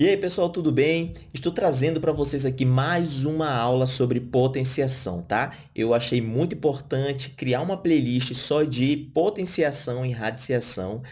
E aí, pessoal, tudo bem? Estou trazendo para vocês aqui mais uma aula sobre potenciação, tá? Eu achei muito importante criar uma playlist só de potenciação e radiciação,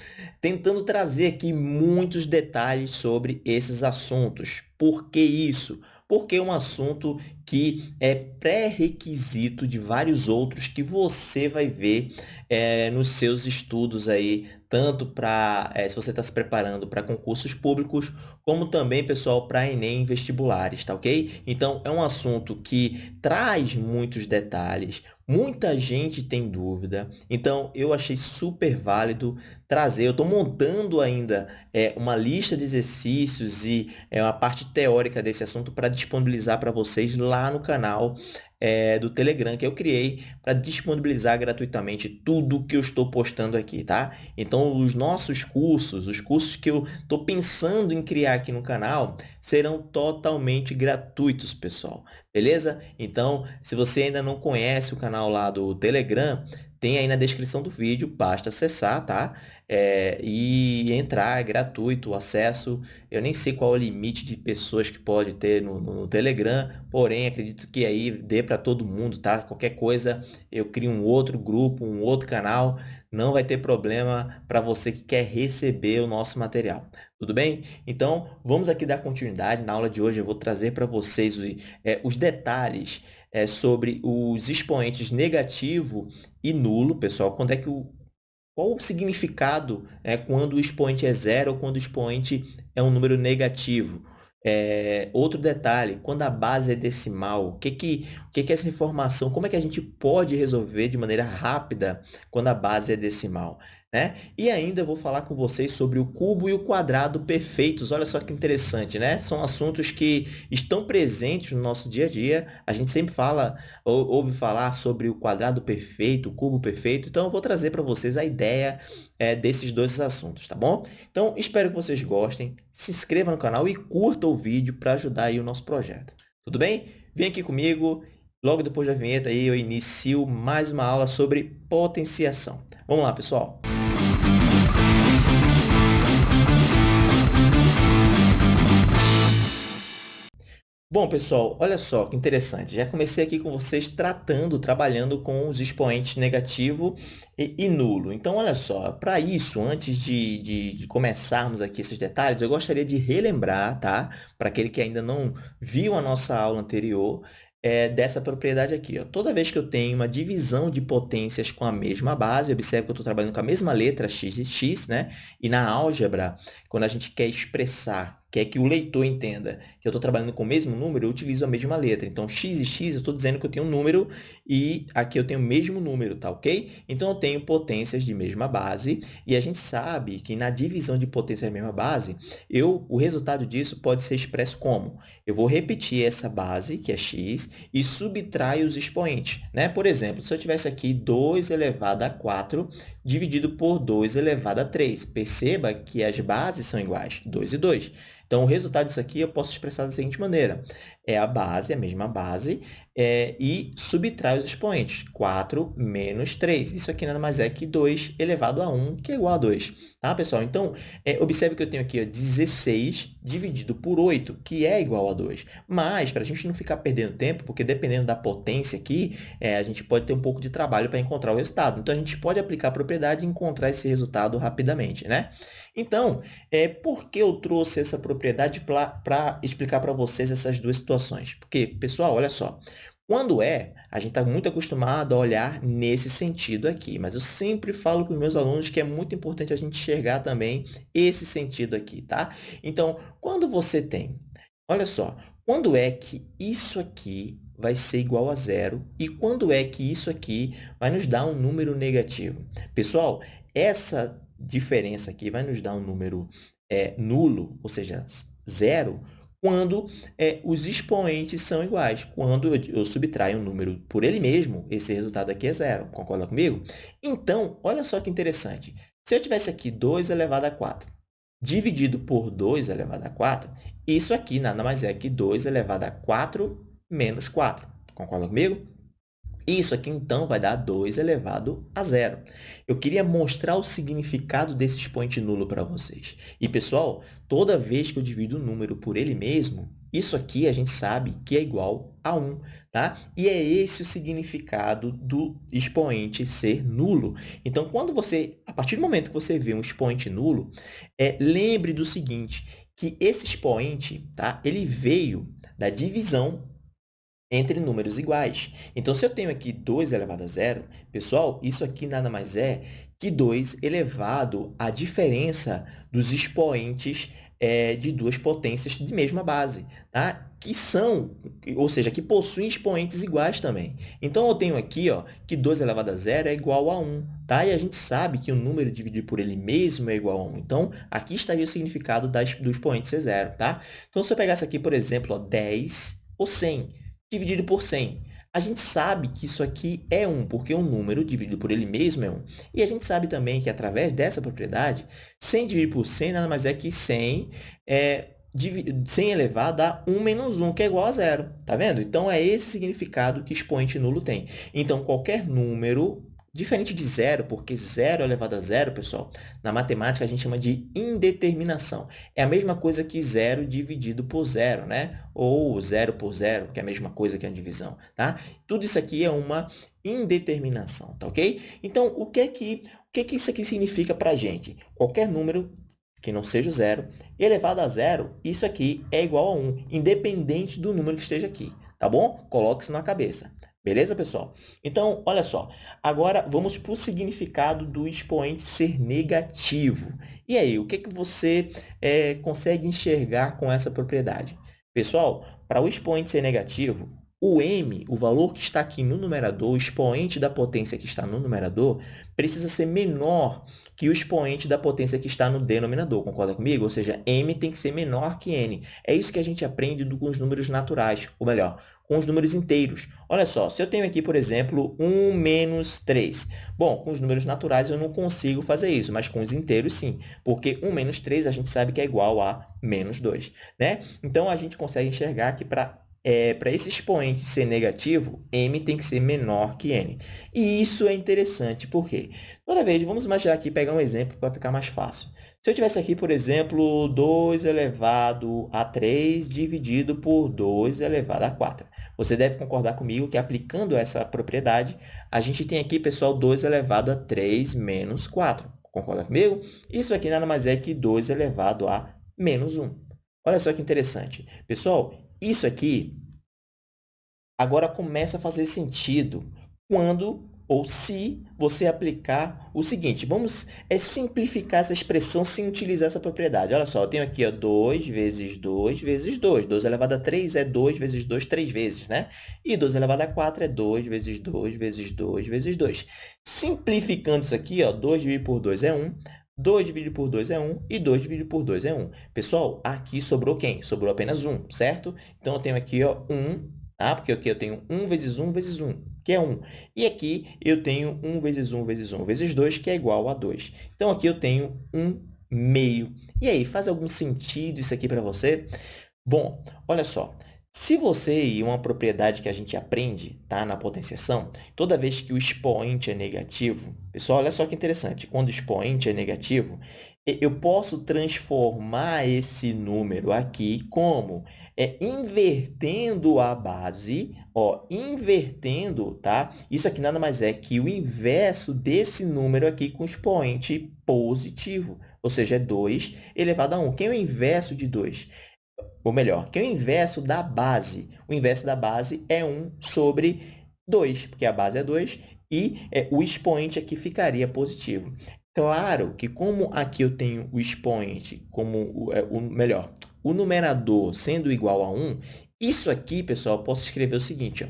tentando trazer aqui muitos detalhes sobre esses assuntos. Por que isso? Porque é um assunto que é pré-requisito de vários outros que você vai ver é, nos seus estudos aí, tanto para, é, se você está se preparando para concursos públicos, como também, pessoal, para Enem vestibulares, tá ok? Então, é um assunto que traz muitos detalhes, muita gente tem dúvida, então eu achei super válido trazer, eu estou montando ainda é, uma lista de exercícios e é, uma parte teórica desse assunto para disponibilizar para vocês lá no canal é, do Telegram que eu criei para disponibilizar gratuitamente tudo que eu estou postando aqui, tá? Então, os nossos cursos, os cursos que eu estou pensando em criar aqui no canal, serão totalmente gratuitos, pessoal. Beleza? Então, se você ainda não conhece o canal lá do Telegram, tem aí na descrição do vídeo, basta acessar, tá? É, e entrar, é gratuito o acesso. Eu nem sei qual é o limite de pessoas que pode ter no, no Telegram, porém, acredito que aí dê para todo mundo, tá? Qualquer coisa, eu crio um outro grupo, um outro canal, não vai ter problema para você que quer receber o nosso material. Tudo bem? Então, vamos aqui dar continuidade. Na aula de hoje, eu vou trazer para vocês é, os detalhes é, sobre os expoentes negativo e nulo, pessoal. Quando é que o, qual o significado é, quando o expoente é zero ou quando o expoente é um número negativo? É, outro detalhe, quando a base é decimal, o que que, que que é essa informação, como é que a gente pode resolver de maneira rápida quando a base é decimal? Né? E ainda vou falar com vocês sobre o cubo e o quadrado perfeitos. Olha só que interessante, né? São assuntos que estão presentes no nosso dia a dia. A gente sempre fala, ou, ouve falar sobre o quadrado perfeito, o cubo perfeito. Então, eu vou trazer para vocês a ideia é, desses dois assuntos, tá bom? Então, espero que vocês gostem. Se inscreva no canal e curta o vídeo para ajudar aí o nosso projeto. Tudo bem? Vem aqui comigo. Logo depois da vinheta aí eu inicio mais uma aula sobre potenciação. Vamos lá, pessoal! Bom, pessoal, olha só que interessante. Já comecei aqui com vocês tratando, trabalhando com os expoentes negativo e, e nulo. Então, olha só, para isso, antes de, de, de, começarmos aqui esses detalhes, eu gostaria de relembrar, tá? Para aquele que ainda não viu a nossa aula anterior, é, dessa propriedade aqui. Ó. Toda vez que eu tenho uma divisão de potências com a mesma base, observe que eu estou trabalhando com a mesma letra x e x, né? E na álgebra, quando a gente quer expressar quer que o leitor entenda que eu estou trabalhando com o mesmo número, eu utilizo a mesma letra. Então, x e x, eu estou dizendo que eu tenho um número e aqui eu tenho o mesmo número, tá ok? Então, eu tenho potências de mesma base e a gente sabe que na divisão de potências de mesma base, eu, o resultado disso pode ser expresso como? Eu vou repetir essa base, que é x, e subtrair os expoentes. Né? Por exemplo, se eu tivesse aqui 2 elevado a 4 dividido por 2 elevado a 3, perceba que as bases são iguais, 2 e 2. Então, o resultado disso aqui eu posso expressar da seguinte maneira. É a base, a mesma base, é, e subtrai os expoentes. 4 menos 3. Isso aqui nada mais é que 2 elevado a 1, que é igual a 2. Tá, pessoal? Então, é, observe que eu tenho aqui ó, 16 dividido por 8, que é igual a 2. Mas, para a gente não ficar perdendo tempo, porque dependendo da potência aqui, é, a gente pode ter um pouco de trabalho para encontrar o resultado. Então, a gente pode aplicar a propriedade e encontrar esse resultado rapidamente. Né? Então, é, por que eu trouxe essa propriedade para explicar para vocês essas duas situações? Porque, pessoal, olha só, quando é, a gente está muito acostumado a olhar nesse sentido aqui, mas eu sempre falo para os meus alunos que é muito importante a gente enxergar também esse sentido aqui, tá? Então, quando você tem, olha só, quando é que isso aqui vai ser igual a zero e quando é que isso aqui vai nos dar um número negativo? Pessoal, essa diferença aqui vai nos dar um número é, nulo, ou seja, zero, quando é, os expoentes são iguais. Quando eu, eu subtraio um número por ele mesmo, esse resultado aqui é zero. Concorda comigo? Então, olha só que interessante. Se eu tivesse aqui 2 elevado a 4 dividido por 2 elevado a 4, isso aqui nada mais é que 2 elevado a 4 menos 4. Concorda comigo? Isso aqui, então, vai dar 2 elevado a zero. Eu queria mostrar o significado desse expoente nulo para vocês. E, pessoal, toda vez que eu divido o número por ele mesmo, isso aqui a gente sabe que é igual a 1, tá? E é esse o significado do expoente ser nulo. Então, quando você, a partir do momento que você vê um expoente nulo, é, lembre do seguinte, que esse expoente, tá? Ele veio da divisão entre números iguais. Então, se eu tenho aqui 2 elevado a zero, pessoal, isso aqui nada mais é que 2 elevado à diferença dos expoentes é, de duas potências de mesma base, tá? que são, ou seja, que possuem expoentes iguais também. Então, eu tenho aqui ó, que 2 elevado a zero é igual a 1, tá? e a gente sabe que o número dividido por ele mesmo é igual a 1. Então, aqui estaria o significado das, do expoente ser zero. Tá? Então, se eu pegasse aqui, por exemplo, ó, 10 ou 100, dividido por 100. A gente sabe que isso aqui é 1, porque um número dividido por ele mesmo é 1. E a gente sabe também que, através dessa propriedade, 100 dividido por 100 nada mais é que 100, é, 100 elevado a 1 menos 1, que é igual a zero. Tá vendo? Então, é esse significado que expoente nulo tem. Então, qualquer número Diferente de zero, porque zero elevado a zero, pessoal, na matemática a gente chama de indeterminação. É a mesma coisa que zero dividido por zero, né? Ou zero por zero, que é a mesma coisa que a divisão, tá? Tudo isso aqui é uma indeterminação, tá ok? Então, o que é que, o que, é que isso aqui significa para a gente? Qualquer número que não seja zero, elevado a zero, isso aqui é igual a 1, independente do número que esteja aqui, tá bom? Coloque isso na cabeça. Beleza, pessoal? Então, olha só. Agora, vamos para o significado do expoente ser negativo. E aí, o que, que você é, consegue enxergar com essa propriedade? Pessoal, para o expoente ser negativo, o m, o valor que está aqui no numerador, o expoente da potência que está no numerador, precisa ser menor que o expoente da potência que está no denominador. Concorda comigo? Ou seja, m tem que ser menor que n. É isso que a gente aprende com os números naturais, ou melhor, com os números inteiros. Olha só, se eu tenho aqui, por exemplo, 1 menos 3. Bom, com os números naturais eu não consigo fazer isso, mas com os inteiros sim, porque 1 menos 3 a gente sabe que é igual a menos 2. Né? Então, a gente consegue enxergar que para é, para esse expoente ser negativo, m tem que ser menor que n. E isso é interessante, por quê? Toda vez, vamos imaginar aqui, pegar um exemplo para ficar mais fácil. Se eu tivesse aqui, por exemplo, 2 elevado a 3 dividido por 2 elevado a 4. Você deve concordar comigo que, aplicando essa propriedade, a gente tem aqui, pessoal, 2 elevado a 3 menos 4. Concorda comigo? Isso aqui nada mais é que 2 elevado a menos 1. Olha só que interessante. Pessoal, isso aqui agora começa a fazer sentido quando ou se você aplicar o seguinte. Vamos é, simplificar essa expressão sem utilizar essa propriedade. Olha só, eu tenho aqui ó, 2 vezes 2 vezes 2. 2 elevado a 3 é 2 vezes 2, 3 vezes, né? E 2 elevado a 4 é 2 vezes 2 vezes 2 vezes 2. Simplificando isso aqui, ó, 2 dividido por 2 é 1. 2 dividido por 2 é 1 e 2 dividido por 2 é 1. Pessoal, aqui sobrou quem? Sobrou apenas 1, certo? Então, eu tenho aqui ó, 1, tá? porque aqui eu tenho 1 vezes 1 vezes 1, que é 1. E aqui eu tenho 1 vezes 1 vezes 1 vezes 2, que é igual a 2. Então, aqui eu tenho 1 meio. E aí, faz algum sentido isso aqui para você? Bom, olha só. Se você, e uma propriedade que a gente aprende tá, na potenciação, toda vez que o expoente é negativo, pessoal, olha só que interessante, quando o expoente é negativo, eu posso transformar esse número aqui como? É, invertendo a base, ó, invertendo, tá? Isso aqui nada mais é que o inverso desse número aqui com expoente positivo, ou seja, é 2 elevado a 1. Quem é o inverso de 2? Ou melhor, que é o inverso da base. O inverso da base é 1 sobre 2, porque a base é 2 e é, o expoente aqui ficaria positivo. Claro que como aqui eu tenho o expoente como o, é, o melhor, o numerador sendo igual a 1, isso aqui, pessoal, eu posso escrever o seguinte, ó,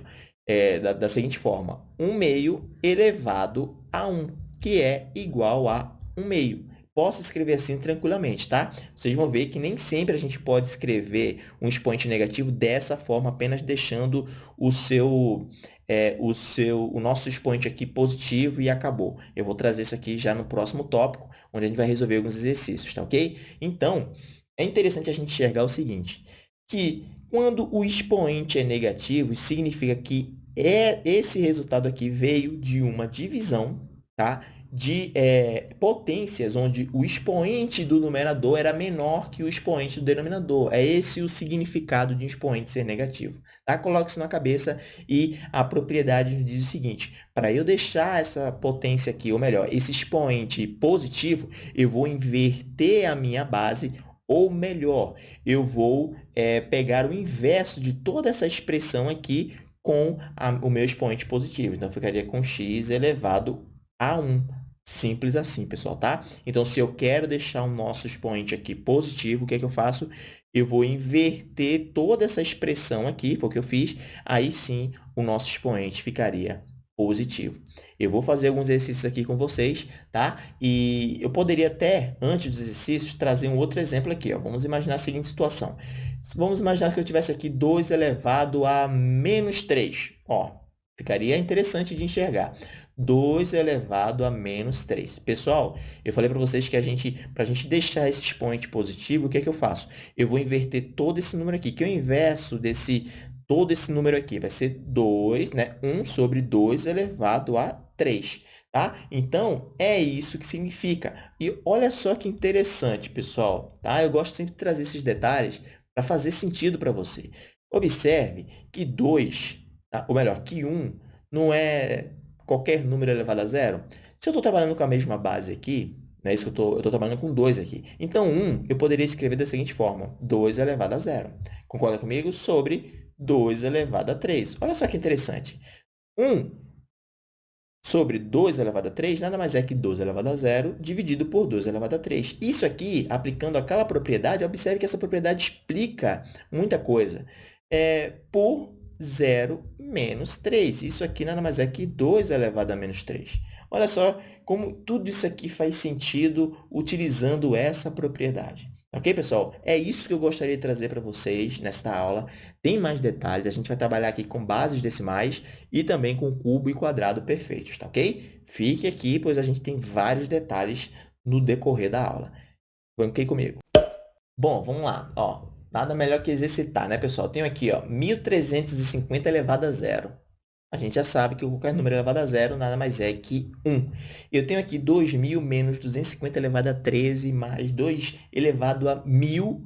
é, da, da seguinte forma, 1 meio elevado a 1, que é igual a 1 meio posso escrever assim tranquilamente, tá? Vocês vão ver que nem sempre a gente pode escrever um expoente negativo dessa forma, apenas deixando o seu, é, o seu, o nosso expoente aqui positivo e acabou. Eu vou trazer isso aqui já no próximo tópico, onde a gente vai resolver alguns exercícios, tá ok? Então, é interessante a gente enxergar o seguinte, que quando o expoente é negativo, significa que é, esse resultado aqui veio de uma divisão tá? de é, potências, onde o expoente do numerador era menor que o expoente do denominador. É esse o significado de um expoente ser negativo. Tá? Coloque isso na cabeça e a propriedade diz o seguinte, para eu deixar essa potência aqui, ou melhor, esse expoente positivo, eu vou inverter a minha base, ou melhor, eu vou é, pegar o inverso de toda essa expressão aqui com a, o meu expoente positivo. Então, ficaria com x elevado a 1. Simples assim, pessoal, tá? Então, se eu quero deixar o nosso expoente aqui positivo, o que é que eu faço? Eu vou inverter toda essa expressão aqui, foi o que eu fiz, aí sim o nosso expoente ficaria positivo. Eu vou fazer alguns exercícios aqui com vocês, tá? E eu poderia até, antes dos exercícios, trazer um outro exemplo aqui. Ó. Vamos imaginar a seguinte situação. Vamos imaginar que eu tivesse aqui 2 elevado a menos 3. Ó, ficaria interessante de enxergar. 2 elevado a menos 3. Pessoal, eu falei para vocês que a gente, para a gente deixar esse expoente positivo, o que é que eu faço? Eu vou inverter todo esse número aqui, que é o inverso desse, todo esse número aqui. Vai ser 2, né? 1 sobre 2 elevado a 3. Tá? Então, é isso que significa. E olha só que interessante, pessoal. Tá? Eu gosto sempre de trazer esses detalhes para fazer sentido para você. Observe que 2, tá? ou melhor, que 1 não é qualquer número elevado a zero? Se eu estou trabalhando com a mesma base aqui, não é isso que eu estou trabalhando com 2 aqui. Então, 1 eu poderia escrever da seguinte forma, 2 elevado a zero. Concorda comigo? Sobre 2 elevado a 3. Olha só que interessante. 1 sobre 2 elevado a 3 nada mais é que 2 elevado a zero dividido por 2 elevado a 3. Isso aqui, aplicando aquela propriedade, observe que essa propriedade explica muita coisa. É, por 0 menos 3. Isso aqui nada mais é que 2 elevado a menos 3. Olha só como tudo isso aqui faz sentido utilizando essa propriedade. Ok, pessoal? É isso que eu gostaria de trazer para vocês nesta aula. Tem mais detalhes, a gente vai trabalhar aqui com bases decimais e também com cubo e quadrado perfeitos, tá ok? Fique aqui, pois a gente tem vários detalhes no decorrer da aula. Banquei comigo. Bom, vamos lá. Ó, Nada melhor que exercitar, né, pessoal? Tenho aqui, ó, 1.350 elevado a zero. A gente já sabe que qualquer número elevado a zero nada mais é que 1. Eu tenho aqui 2.000 menos 250 elevado a 13 mais 2 elevado a 1.000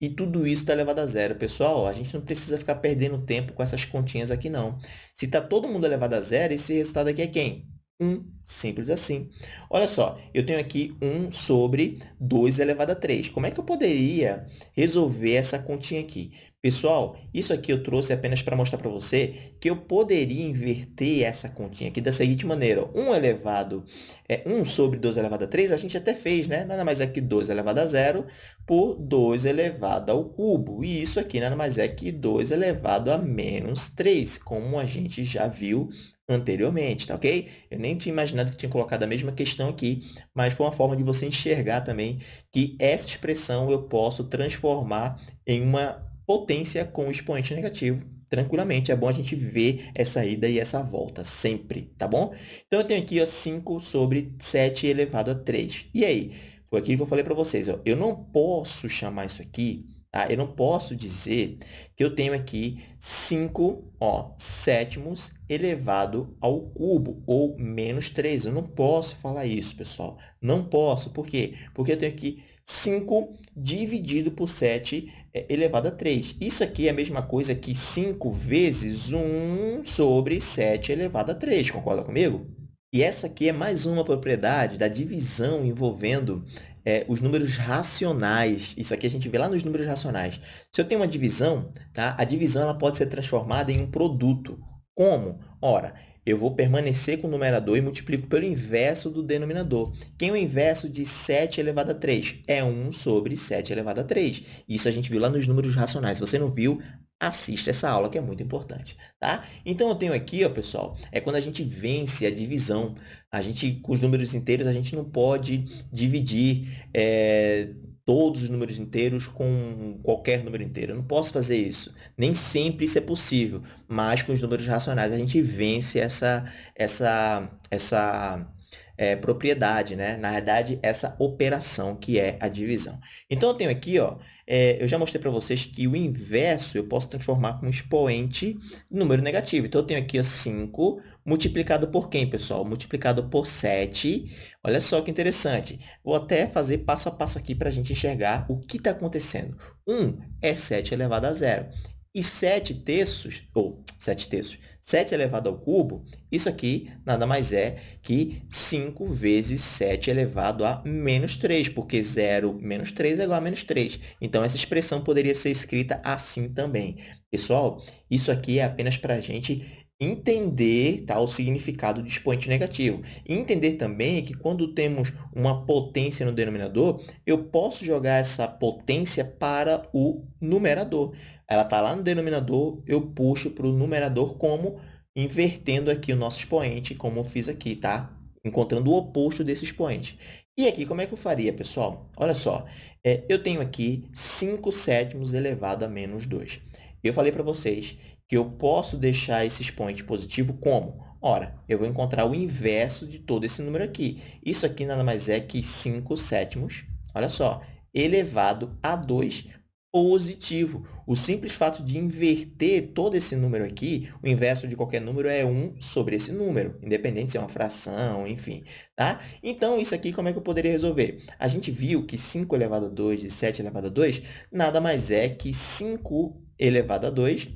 e tudo isso está elevado a zero. Pessoal, a gente não precisa ficar perdendo tempo com essas continhas aqui, não. Se está todo mundo elevado a zero, esse resultado aqui é quem? 1. Simples assim. Olha só, eu tenho aqui 1 sobre 2 elevado a 3. Como é que eu poderia resolver essa continha aqui? Pessoal, isso aqui eu trouxe apenas para mostrar para você que eu poderia inverter essa continha aqui da seguinte maneira. 1 elevado, é, 1 sobre 2 elevado a 3, a gente até fez, né? Nada mais é que 2 elevado a 0 por 2 elevado ao cubo. E isso aqui nada mais é que 2 elevado a menos 3, como a gente já viu anteriormente, tá ok? Eu nem tinha imaginado que tinha colocado a mesma questão aqui, mas foi uma forma de você enxergar também que essa expressão eu posso transformar em uma potência com expoente negativo tranquilamente. É bom a gente ver essa ida e essa volta sempre, tá bom? Então, eu tenho aqui ó, 5 sobre 7 elevado a 3. E aí? Foi aquilo que eu falei para vocês. Ó, eu não posso chamar isso aqui Tá? Eu não posso dizer que eu tenho aqui 5 ó, sétimos elevado ao cubo, ou menos 3. Eu não posso falar isso, pessoal. Não posso. Por quê? Porque eu tenho aqui 5 dividido por 7 é, elevado a 3. Isso aqui é a mesma coisa que 5 vezes 1 sobre 7 elevado a 3. Concorda comigo? E essa aqui é mais uma propriedade da divisão envolvendo é, os números racionais. Isso aqui a gente vê lá nos números racionais. Se eu tenho uma divisão, tá? a divisão ela pode ser transformada em um produto. Como? Ora, eu vou permanecer com o numerador e multiplico pelo inverso do denominador. Quem é o inverso de 7 elevado a 3? É 1 sobre 7 elevado a 3. Isso a gente viu lá nos números racionais. Se você não viu, assista essa aula que é muito importante, tá? Então, eu tenho aqui, ó, pessoal, é quando a gente vence a divisão. A gente, com os números inteiros, a gente não pode dividir é, todos os números inteiros com qualquer número inteiro. Eu não posso fazer isso. Nem sempre isso é possível, mas com os números racionais a gente vence essa, essa, essa é, propriedade, né? Na verdade, essa operação que é a divisão. Então, eu tenho aqui, ó, é, eu já mostrei para vocês que o inverso eu posso transformar como expoente número negativo. Então, eu tenho aqui ó, 5 multiplicado por quem, pessoal? Multiplicado por 7. Olha só que interessante. Vou até fazer passo a passo aqui para a gente enxergar o que está acontecendo. 1 é 7 elevado a zero. E 7 terços, ou 7 terços, 7 elevado ao cubo, isso aqui nada mais é que 5 vezes 7 elevado a menos 3, porque 0 menos 3 é igual a menos 3. Então, essa expressão poderia ser escrita assim também. Pessoal, isso aqui é apenas para a gente entender tá, o significado de expoente negativo. Entender também que quando temos uma potência no denominador, eu posso jogar essa potência para o numerador. Ela está lá no denominador, eu puxo para o numerador como invertendo aqui o nosso expoente, como eu fiz aqui, tá? Encontrando o oposto desse expoente. E aqui, como é que eu faria, pessoal? Olha só, é, eu tenho aqui 5 sétimos elevado a menos 2. Eu falei para vocês que eu posso deixar esse expoente positivo como? Ora, eu vou encontrar o inverso de todo esse número aqui. Isso aqui nada mais é que 5 sétimos, olha só, elevado a 2 positivo. O simples fato de inverter todo esse número aqui, o inverso de qualquer número é 1 sobre esse número, independente se é uma fração, enfim. Tá? Então, isso aqui como é que eu poderia resolver? A gente viu que 5 elevado a 2 e 7 elevado a 2 nada mais é que 5 elevado a 2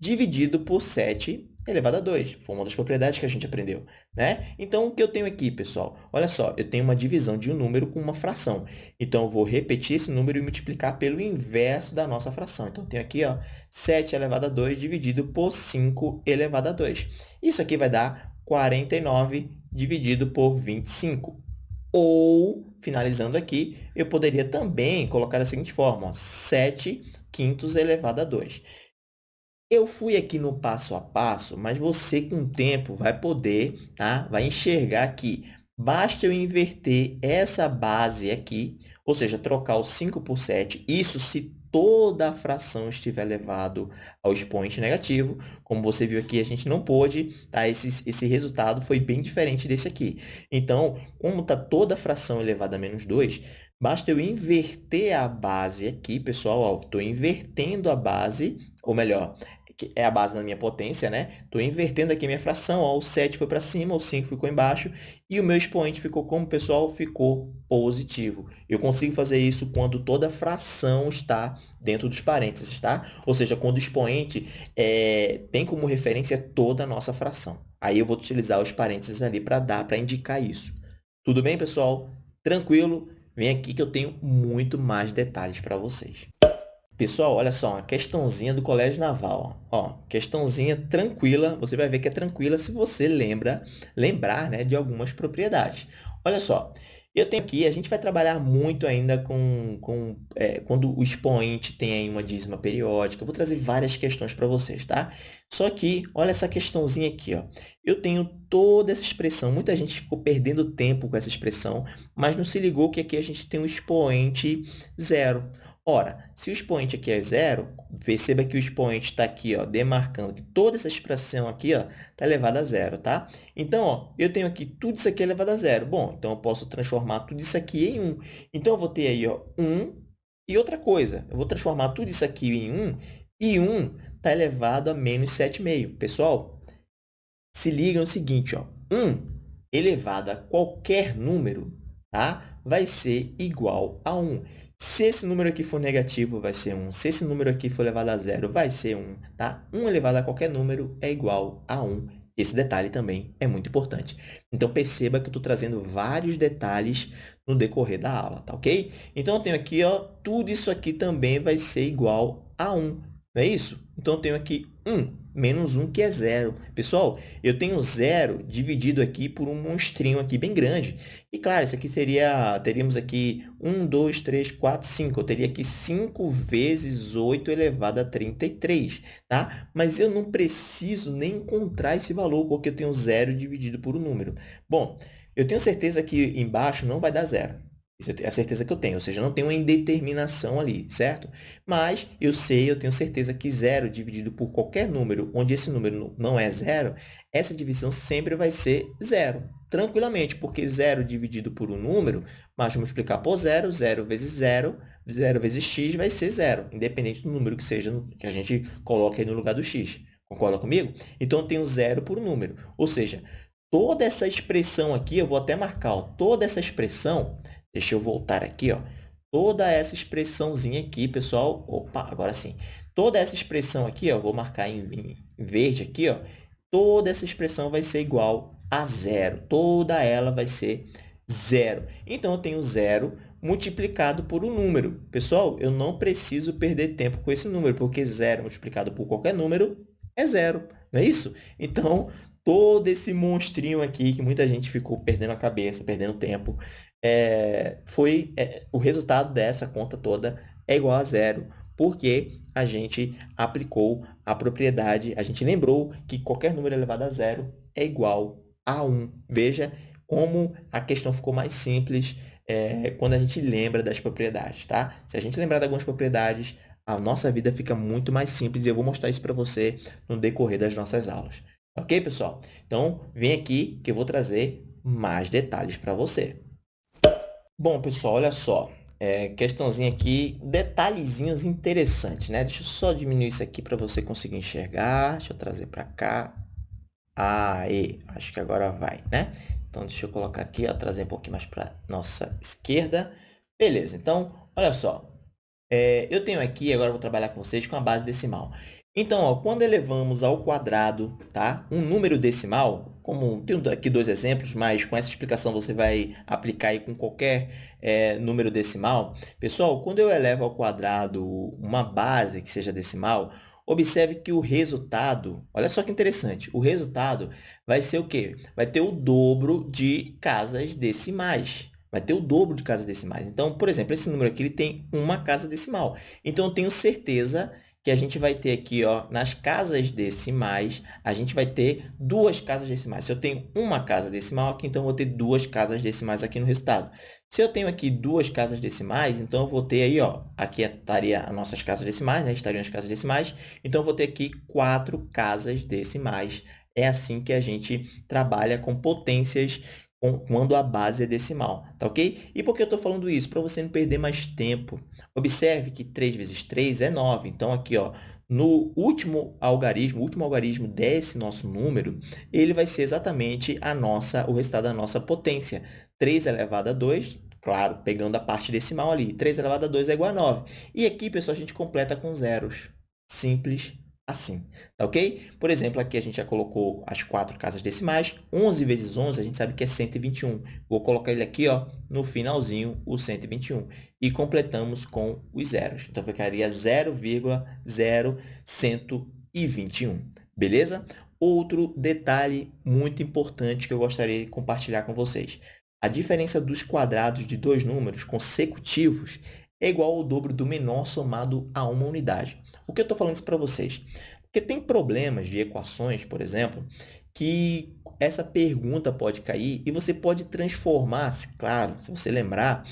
dividido por 7 elevado a 2. Foi uma das propriedades que a gente aprendeu. Né? Então, o que eu tenho aqui, pessoal? Olha só, eu tenho uma divisão de um número com uma fração. Então, eu vou repetir esse número e multiplicar pelo inverso da nossa fração. Então, eu tenho aqui ó, 7 elevado a 2 dividido por 5 elevado a 2. Isso aqui vai dar 49 dividido por 25. Ou, finalizando aqui, eu poderia também colocar da seguinte forma, ó, 7 quintos elevado a 2. Eu fui aqui no passo a passo, mas você, com o tempo, vai poder, tá? vai enxergar que basta eu inverter essa base aqui, ou seja, trocar o 5 por 7, isso se toda a fração estiver elevado ao expoente negativo. Como você viu aqui, a gente não pôde, tá? esse, esse resultado foi bem diferente desse aqui. Então, como está toda a fração elevada a menos 2, basta eu inverter a base aqui, pessoal, estou invertendo a base, ou melhor, que é a base da minha potência, né? Estou invertendo aqui a minha fração, ó, o 7 foi para cima, o 5 ficou embaixo, e o meu expoente ficou como, pessoal? Ficou positivo. Eu consigo fazer isso quando toda fração está dentro dos parênteses, tá? Ou seja, quando o expoente é, tem como referência toda a nossa fração. Aí eu vou utilizar os parênteses ali para dar, para indicar isso. Tudo bem, pessoal? Tranquilo? Vem aqui que eu tenho muito mais detalhes para vocês. Pessoal, olha só, uma questãozinha do Colégio Naval. Ó, questãozinha tranquila, você vai ver que é tranquila se você lembra, lembrar né, de algumas propriedades. Olha só, eu tenho aqui, a gente vai trabalhar muito ainda com, com é, quando o expoente tem aí uma dízima periódica. Eu vou trazer várias questões para vocês, tá? Só que, olha essa questãozinha aqui, ó. Eu tenho toda essa expressão, muita gente ficou perdendo tempo com essa expressão, mas não se ligou que aqui a gente tem um expoente zero. Ora, se o expoente aqui é zero, perceba que o expoente está aqui, ó, demarcando que toda essa expressão aqui está elevada a zero, tá? Então, ó, eu tenho aqui tudo isso aqui elevado a zero. Bom, então eu posso transformar tudo isso aqui em 1. Então, eu vou ter aí ó, 1 e outra coisa. Eu vou transformar tudo isso aqui em 1 e 1 está elevado a menos 7,5. Pessoal, se liga no seguinte, ó, 1 elevado a qualquer número tá? vai ser igual a 1. Se esse número aqui for negativo, vai ser 1. Se esse número aqui for elevado a zero, vai ser 1. Tá? 1 elevado a qualquer número é igual a 1. Esse detalhe também é muito importante. Então, perceba que eu estou trazendo vários detalhes no decorrer da aula, tá ok? Então, eu tenho aqui, ó, tudo isso aqui também vai ser igual a 1. Não é isso? Então, eu tenho aqui 1 menos 1, que é zero. Pessoal, eu tenho zero dividido aqui por um monstrinho aqui bem grande. E, claro, isso aqui seria, teríamos aqui 1, 2, 3, 4, 5. Eu teria aqui 5 vezes 8 elevado a 33, tá? Mas eu não preciso nem encontrar esse valor, porque eu tenho zero dividido por um número. Bom, eu tenho certeza que embaixo não vai dar zero. Isso é a certeza que eu tenho, ou seja, não tem uma indeterminação ali, certo? Mas eu sei, eu tenho certeza que zero dividido por qualquer número, onde esse número não é zero, essa divisão sempre vai ser zero. tranquilamente, porque zero dividido por um número, mas multiplicar por zero, zero vezes zero, zero vezes x vai ser zero, independente do número que seja que a gente coloque aí no lugar do x. Concorda comigo? Então, eu tenho zero por um número. Ou seja, toda essa expressão aqui, eu vou até marcar, ó, toda essa expressão, deixa eu voltar aqui, ó, toda essa expressãozinha aqui, pessoal, opa, agora sim, toda essa expressão aqui, ó, vou marcar em, em verde aqui, ó, toda essa expressão vai ser igual a zero. Toda ela vai ser zero. Então, eu tenho zero multiplicado por um número. Pessoal, eu não preciso perder tempo com esse número, porque zero multiplicado por qualquer número é zero, não é isso? Então, todo esse monstrinho aqui, que muita gente ficou perdendo a cabeça, perdendo tempo, é, foi é, o resultado dessa conta toda é igual a zero, porque a gente aplicou a propriedade, a gente lembrou que qualquer número elevado a zero é igual a 1. Veja como a questão ficou mais simples é, quando a gente lembra das propriedades, tá? Se a gente lembrar de algumas propriedades, a nossa vida fica muito mais simples e eu vou mostrar isso para você no decorrer das nossas aulas. Ok, pessoal? Então, vem aqui que eu vou trazer mais detalhes para você. Bom, pessoal, olha só. É, questãozinha aqui, detalhezinhos interessantes, né? Deixa eu só diminuir isso aqui para você conseguir enxergar. Deixa eu trazer para cá. Aí, acho que agora vai, né? Então, deixa eu colocar aqui, ó, trazer um pouquinho mais para nossa esquerda. Beleza, então, olha só. É, eu tenho aqui, agora eu vou trabalhar com vocês com a base decimal. Então, ó, quando elevamos ao quadrado tá? um número decimal, como tenho aqui dois exemplos, mas com essa explicação você vai aplicar aí com qualquer é, número decimal. Pessoal, quando eu elevo ao quadrado uma base que seja decimal, observe que o resultado, olha só que interessante, o resultado vai ser o quê? Vai ter o dobro de casas decimais. Vai ter o dobro de casas decimais. Então, por exemplo, esse número aqui ele tem uma casa decimal. Então, eu tenho certeza que a gente vai ter aqui, ó, nas casas decimais, a gente vai ter duas casas decimais. Se eu tenho uma casa decimal aqui, então eu vou ter duas casas decimais aqui no resultado. Se eu tenho aqui duas casas decimais, então eu vou ter aí, ó, aqui estaria as nossas casas decimais, né? Estariam as casas decimais. Então, eu vou ter aqui quatro casas decimais. É assim que a gente trabalha com potências quando a base é decimal, tá ok? E por que eu estou falando isso? Para você não perder mais tempo. Observe que 3 vezes 3 é 9. Então, aqui, ó, no último algarismo, último algarismo desse nosso número, ele vai ser exatamente a nossa, o resultado da nossa potência. 3 elevado a 2, claro, pegando a parte decimal ali. 3 elevado a 2 é igual a 9. E aqui, pessoal, a gente completa com zeros. Simples assim, tá ok? Por exemplo, aqui a gente já colocou as quatro casas decimais. 11 vezes 11, a gente sabe que é 121. Vou colocar ele aqui ó, no finalzinho, o 121. E completamos com os zeros. Então, ficaria 0,0121, beleza? Outro detalhe muito importante que eu gostaria de compartilhar com vocês. A diferença dos quadrados de dois números consecutivos é igual ao dobro do menor somado a uma unidade. Por que eu estou falando isso para vocês? Porque tem problemas de equações, por exemplo, que essa pergunta pode cair e você pode transformar, claro, se você lembrar,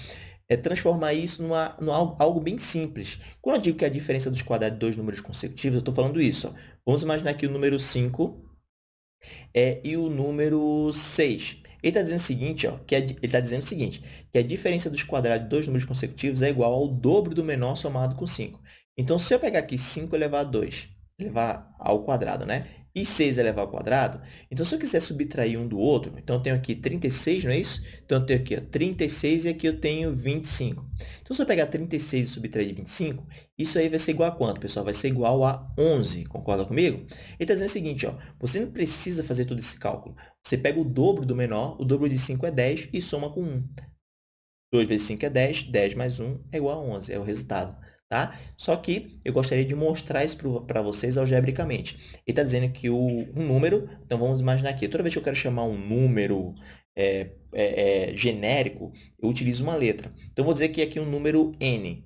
é transformar isso numa algo bem simples. Quando eu digo que a diferença dos quadrados de dois números consecutivos, eu estou falando isso. Ó. Vamos imaginar aqui o número 5 é, e o número 6. Ele está dizendo o seguinte, ó, que a, ele está dizendo o seguinte, que a diferença dos quadrados de dois números consecutivos é igual ao dobro do menor somado com 5. Então, se eu pegar aqui 5 elevado a 2, levar ao quadrado, né? E 6 elevado ao quadrado, então se eu quiser subtrair um do outro, então eu tenho aqui 36, não é isso? Então eu tenho aqui ó, 36 e aqui eu tenho 25. Então se eu pegar 36 e subtrair de 25, isso aí vai ser igual a quanto, pessoal? Vai ser igual a 11, concorda comigo? Ele está dizendo o seguinte, ó, você não precisa fazer todo esse cálculo. Você pega o dobro do menor, o dobro de 5 é 10 e soma com 1. 2 vezes 5 é 10, 10 mais 1 é igual a 11, é o resultado. Tá? Só que eu gostaria de mostrar isso para vocês algebricamente. Ele está dizendo que o, um número, então vamos imaginar aqui, toda vez que eu quero chamar um número é, é, é, genérico, eu utilizo uma letra. Então, vou dizer que aqui um número n.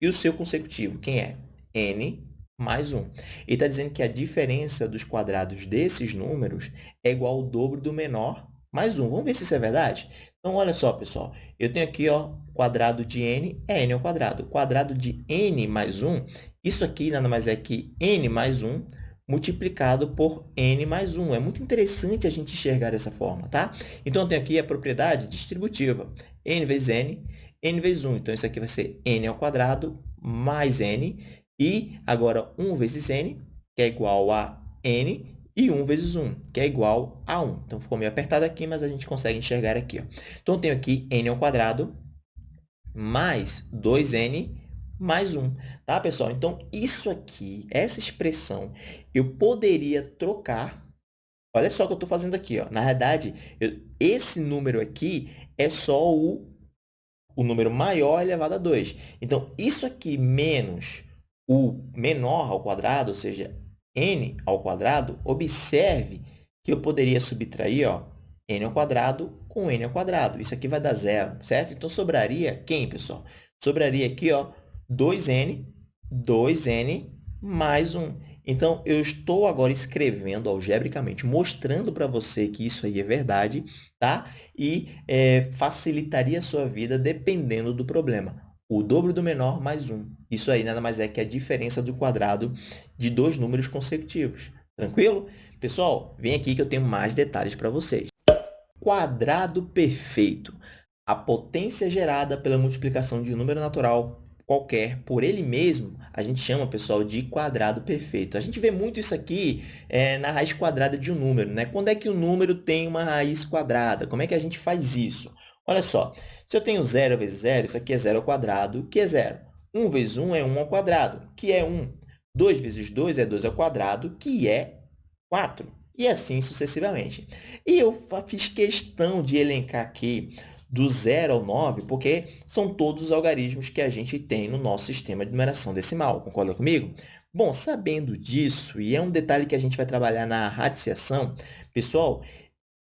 E o seu consecutivo, quem é? n mais 1. Ele está dizendo que a diferença dos quadrados desses números é igual ao dobro do menor mais 1. Vamos ver se isso é verdade? Então, olha só, pessoal. Eu tenho aqui, ó, quadrado de n é n ao quadrado. Quadrado de n mais 1, isso aqui nada mais é que n mais 1 multiplicado por n mais 1. É muito interessante a gente enxergar dessa forma, tá? Então, eu tenho aqui a propriedade distributiva, n vezes n, n vezes 1. Então, isso aqui vai ser n ao quadrado mais n, e agora 1 vezes n, que é igual a n, e 1 vezes 1, que é igual a 1. Então, ficou meio apertado aqui, mas a gente consegue enxergar aqui. Ó. Então, eu tenho aqui n ao quadrado mais 2n mais 1, tá, pessoal? Então, isso aqui, essa expressão, eu poderia trocar Olha só o que eu estou fazendo aqui. Ó. Na verdade, eu, esse número aqui é só o, o número maior elevado a 2. Então, isso aqui menos o menor ao quadrado, ou seja, n ao quadrado, observe que eu poderia subtrair ó, n ao quadrado com n ao quadrado. Isso aqui vai dar zero, certo? Então, sobraria quem, pessoal? Sobraria aqui ó, 2n, 2n mais 1. Então, eu estou agora escrevendo algebricamente, mostrando para você que isso aí é verdade, tá? E é, facilitaria a sua vida dependendo do problema. O dobro do menor mais 1. Isso aí nada mais é que a diferença do quadrado de dois números consecutivos. Tranquilo? Pessoal, vem aqui que eu tenho mais detalhes para vocês. Quadrado perfeito. A potência gerada pela multiplicação de um número natural qualquer por ele mesmo, a gente chama, pessoal, de quadrado perfeito. A gente vê muito isso aqui é, na raiz quadrada de um número. Né? Quando é que o número tem uma raiz quadrada? Como é que a gente faz isso? Olha só, se eu tenho 0 vezes 0, isso aqui é 0 ao quadrado, que é 0. 1 vezes 1 é 1 ao quadrado, que é 1. 2 vezes 2 é 2 ao quadrado, que é 4. E assim sucessivamente. E eu fiz questão de elencar aqui do 0 ao 9, porque são todos os algarismos que a gente tem no nosso sistema de numeração decimal. Concorda comigo? Bom, sabendo disso, e é um detalhe que a gente vai trabalhar na radiciação, pessoal,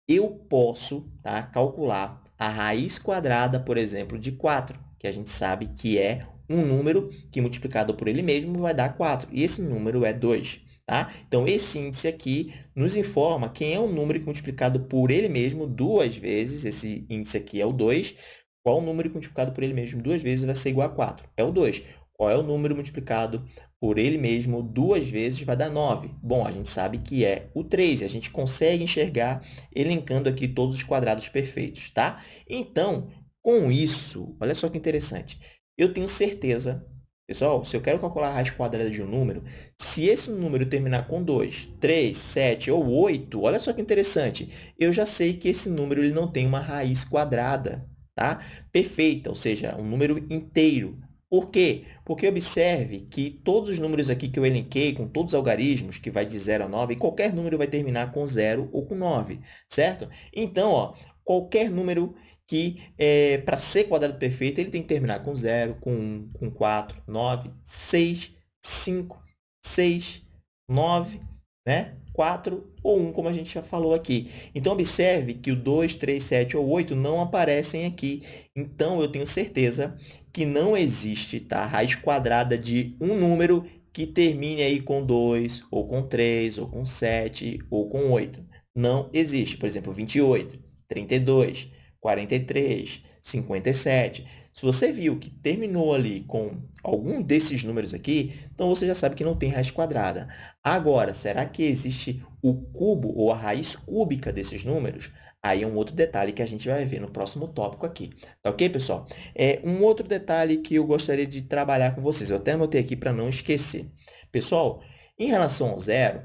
eu posso tá, calcular a raiz quadrada, por exemplo, de 4, que a gente sabe que é um número que multiplicado por ele mesmo vai dar 4, e esse número é 2. Tá? Então, esse índice aqui nos informa quem é o número que multiplicado por ele mesmo duas vezes, esse índice aqui é o 2, qual o número que multiplicado por ele mesmo duas vezes vai ser igual a 4? É o 2. Qual é o número multiplicado por ele mesmo duas vezes vai dar 9? Bom, a gente sabe que é o 3, e a gente consegue enxergar elencando aqui todos os quadrados perfeitos, tá? Então, com isso, olha só que interessante, eu tenho certeza Pessoal, se eu quero calcular a raiz quadrada de um número, se esse número terminar com 2, 3, 7 ou 8, olha só que interessante, eu já sei que esse número ele não tem uma raiz quadrada, tá? Perfeita, ou seja, um número inteiro. Por quê? Porque observe que todos os números aqui que eu elenquei, com todos os algarismos, que vai de 0 a 9, qualquer número vai terminar com 0 ou com 9, certo? Então, ó, qualquer número que, é, para ser quadrado perfeito, ele tem que terminar com 0, com 1, com 4, 9, 6, 5, 6, 9, né? 4 ou 1, como a gente já falou aqui. Então, observe que o 2, 3, 7 ou 8 não aparecem aqui. Então, eu tenho certeza que não existe tá? raiz quadrada de um número que termine aí com 2, ou com 3, ou com 7, ou com 8. Não existe. Por exemplo, 28, 32, 43, 57. Se você viu que terminou ali com algum desses números aqui, então você já sabe que não tem raiz quadrada. Agora, será que existe o cubo ou a raiz cúbica desses números? Aí é um outro detalhe que a gente vai ver no próximo tópico aqui. Tá ok, pessoal? É um outro detalhe que eu gostaria de trabalhar com vocês. Eu até anotei aqui para não esquecer. Pessoal, em relação ao zero,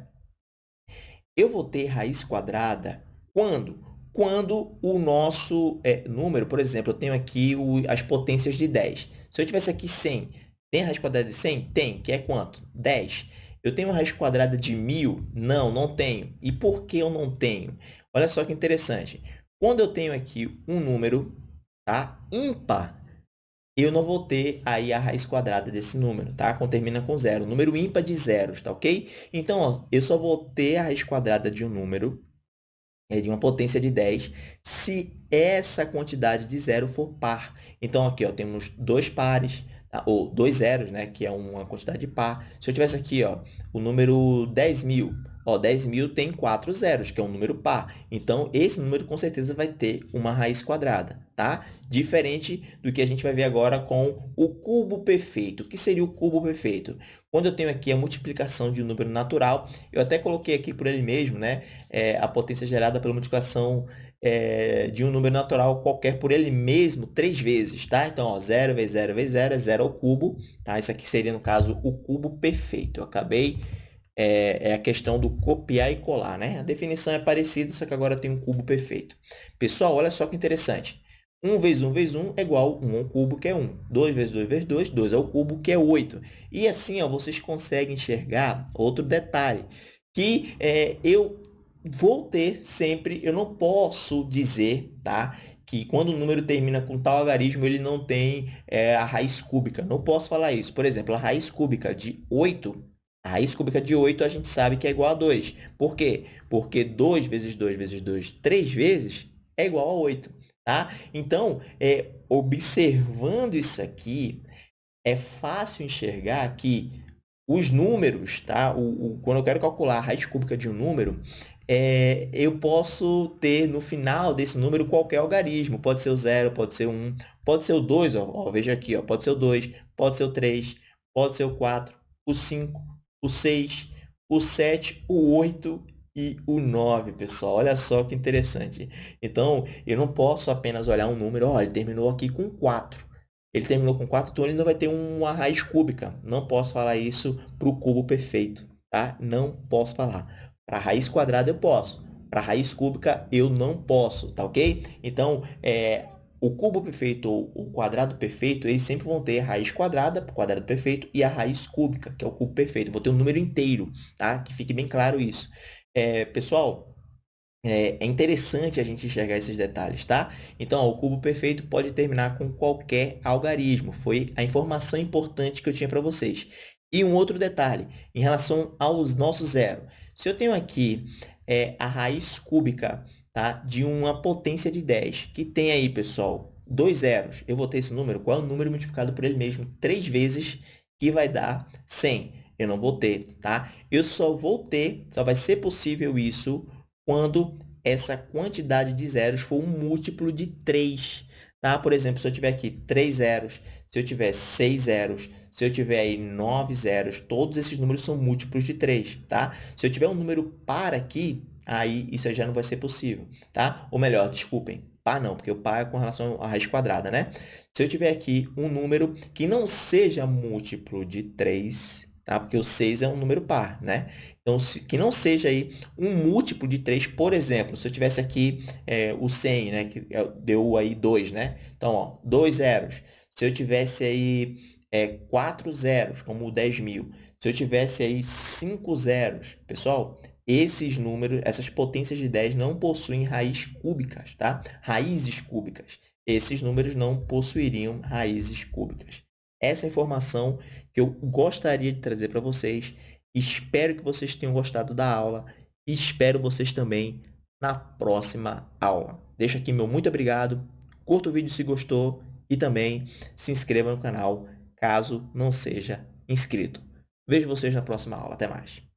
eu vou ter raiz quadrada quando quando o nosso é, número, por exemplo, eu tenho aqui o, as potências de 10. Se eu tivesse aqui 100, tem a raiz quadrada de 100? Tem, que é quanto? 10. Eu tenho a raiz quadrada de 1.000? Não, não tenho. E por que eu não tenho? Olha só que interessante. Quando eu tenho aqui um número tá, ímpar, eu não vou ter aí a raiz quadrada desse número, tá? Quando termina com zero. Número ímpar de zeros, tá ok? Então, ó, eu só vou ter a raiz quadrada de um número é de uma potência de 10 se essa quantidade de zero for par. Então, aqui ó, temos dois pares, tá? ou dois zeros, né, que é uma quantidade par. Se eu tivesse aqui ó, o número 10.000, Ó, 10.000 tem quatro zeros, que é um número par. Então, esse número com certeza vai ter uma raiz quadrada, tá? Diferente do que a gente vai ver agora com o cubo perfeito. O que seria o cubo perfeito? Quando eu tenho aqui a multiplicação de um número natural, eu até coloquei aqui por ele mesmo, né? É, a potência gerada pela multiplicação é, de um número natural qualquer por ele mesmo três vezes, tá? Então, ó, 0 vezes 0 vezes 0 é 0 ao cubo, tá? Isso aqui seria, no caso, o cubo perfeito. Eu acabei... É, é a questão do copiar e colar, né? A definição é parecida, só que agora tem um cubo perfeito. Pessoal, olha só que interessante. 1 vezes 1 vezes 1 é igual a 1 ao cubo, que é 1. 2 vezes 2 vezes 2, 2 ao cubo, que é 8. E assim, ó, vocês conseguem enxergar outro detalhe, que é, eu vou ter sempre, eu não posso dizer, tá? Que quando o número termina com tal algarismo, ele não tem é, a raiz cúbica. Não posso falar isso. Por exemplo, a raiz cúbica de 8, raiz cúbica de 8 a gente sabe que é igual a 2. Por quê? Porque 2 vezes 2 vezes 2, 3 vezes, é igual a 8. Tá? Então, é, observando isso aqui, é fácil enxergar que os números, tá? O, o, quando eu quero calcular a raiz cúbica de um número, é, eu posso ter no final desse número qualquer algarismo. Pode ser o 0, pode ser o 1, pode ser o 2, ó, ó, veja aqui, ó, pode ser o 2, pode ser o 3, pode ser o 4, o 5, o 6, o 7, o 8 e o 9, pessoal. Olha só que interessante. Então, eu não posso apenas olhar um número, ó, ele terminou aqui com 4. Ele terminou com 4, então ele não vai ter uma raiz cúbica. Não posso falar isso para o cubo perfeito, tá? Não posso falar. Para raiz quadrada eu posso. Para raiz cúbica eu não posso, tá ok? Então, é, o cubo perfeito ou o quadrado perfeito, eles sempre vão ter a raiz quadrada, quadrado perfeito, e a raiz cúbica, que é o cubo perfeito. vou ter um número inteiro, tá? Que fique bem claro isso. É, pessoal, é, é, interessante a gente enxergar esses detalhes, tá? Então, ó, o cubo perfeito pode terminar com qualquer algarismo. Foi a informação importante que eu tinha para vocês. E um outro detalhe, em relação aos nossos zero. Se eu tenho aqui é, a raiz cúbica tá, de uma potência de 10, que tem aí, pessoal, dois zeros, eu vou ter esse número, qual é o número multiplicado por ele mesmo? Três vezes, que vai dar 100. Eu não vou ter, tá? Eu só vou ter, só vai ser possível isso quando essa quantidade de zeros for um múltiplo de 3. Tá? Por exemplo, se eu tiver aqui 3 zeros, se eu tiver 6 zeros, se eu tiver aí 9 zeros, todos esses números são múltiplos de 3, tá? Se eu tiver um número par aqui, aí isso já não vai ser possível, tá? Ou melhor, desculpem, par não, porque o par é com relação à raiz quadrada, né? Se eu tiver aqui um número que não seja múltiplo de 3, tá? Porque o 6 é um número par, né? Então, se, que não seja aí um múltiplo de 3, por exemplo, se eu tivesse aqui é, o 100, né? Que é, deu aí 2, né? Então, ó, 2 zeros. Se eu tivesse aí é, 4 zeros, como o 10 mil, se eu tivesse aí 5 zeros, pessoal, esses números, essas potências de 10 não possuem raízes cúbicas, tá? Raízes cúbicas. Esses números não possuiriam raízes cúbicas. Essa é informação que eu gostaria de trazer para vocês. Espero que vocês tenham gostado da aula e espero vocês também na próxima aula. Deixo aqui meu muito obrigado, curta o vídeo se gostou e também se inscreva no canal caso não seja inscrito. Vejo vocês na próxima aula. Até mais.